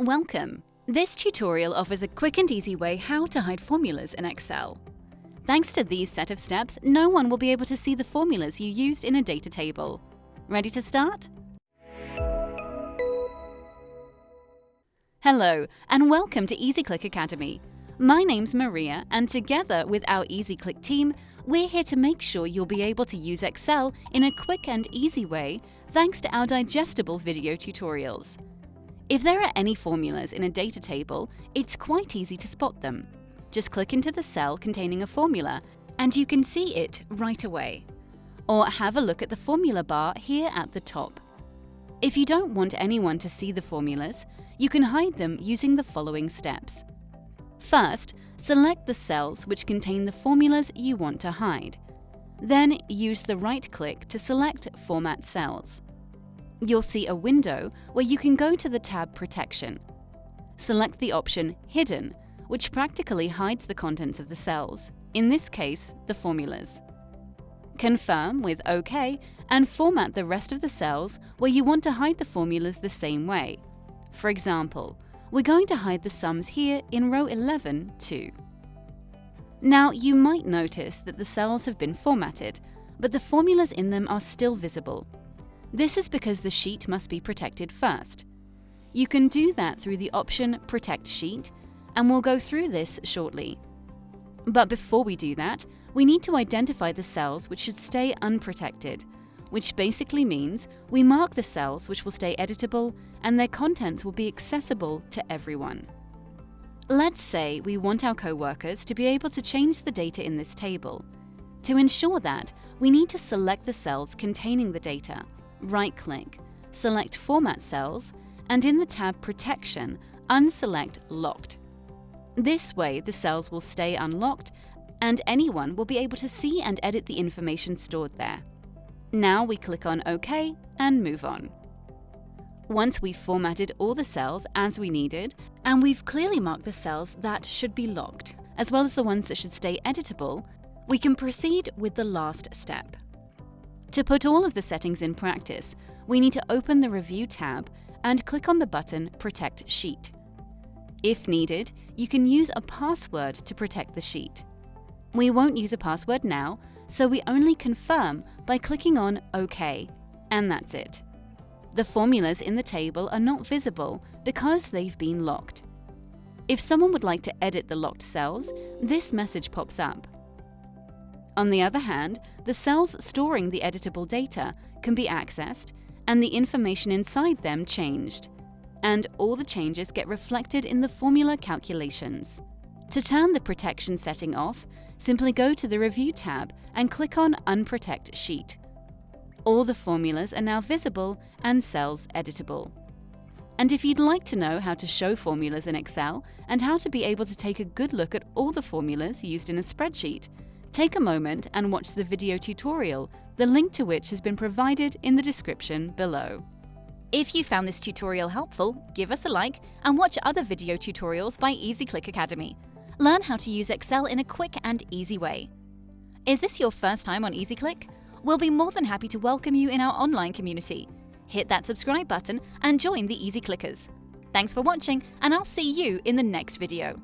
Welcome! This tutorial offers a quick and easy way how to hide formulas in Excel. Thanks to these set of steps, no one will be able to see the formulas you used in a data table. Ready to start? Hello, and welcome to EasyClick Academy. My name's Maria, and together with our EasyClick team, we're here to make sure you'll be able to use Excel in a quick and easy way thanks to our digestible video tutorials. If there are any formulas in a data table, it's quite easy to spot them. Just click into the cell containing a formula and you can see it right away. Or have a look at the formula bar here at the top. If you don't want anyone to see the formulas, you can hide them using the following steps. First, select the cells which contain the formulas you want to hide. Then use the right-click to select Format Cells you'll see a window where you can go to the tab Protection. Select the option Hidden, which practically hides the contents of the cells, in this case, the formulas. Confirm with OK and format the rest of the cells where you want to hide the formulas the same way. For example, we're going to hide the sums here in row 11 too. Now, you might notice that the cells have been formatted, but the formulas in them are still visible. This is because the sheet must be protected first. You can do that through the option Protect Sheet, and we'll go through this shortly. But before we do that, we need to identify the cells which should stay unprotected, which basically means we mark the cells which will stay editable and their contents will be accessible to everyone. Let's say we want our co-workers to be able to change the data in this table. To ensure that, we need to select the cells containing the data right-click, select Format Cells, and in the tab Protection, unselect Locked. This way, the cells will stay unlocked and anyone will be able to see and edit the information stored there. Now we click on OK and move on. Once we've formatted all the cells as we needed, and we've clearly marked the cells that should be locked, as well as the ones that should stay editable, we can proceed with the last step. To put all of the settings in practice, we need to open the Review tab and click on the button Protect Sheet. If needed, you can use a password to protect the sheet. We won't use a password now, so we only confirm by clicking on OK, and that's it. The formulas in the table are not visible because they've been locked. If someone would like to edit the locked cells, this message pops up. On the other hand, the cells storing the editable data can be accessed and the information inside them changed, and all the changes get reflected in the formula calculations. To turn the protection setting off, simply go to the Review tab and click on Unprotect Sheet. All the formulas are now visible and cells editable. And if you'd like to know how to show formulas in Excel and how to be able to take a good look at all the formulas used in a spreadsheet, Take a moment and watch the video tutorial, the link to which has been provided in the description below. If you found this tutorial helpful, give us a like and watch other video tutorials by EasyClick Academy. Learn how to use Excel in a quick and easy way. Is this your first time on EasyClick? We'll be more than happy to welcome you in our online community. Hit that subscribe button and join the Easy Clickers. Thanks for watching, and I'll see you in the next video.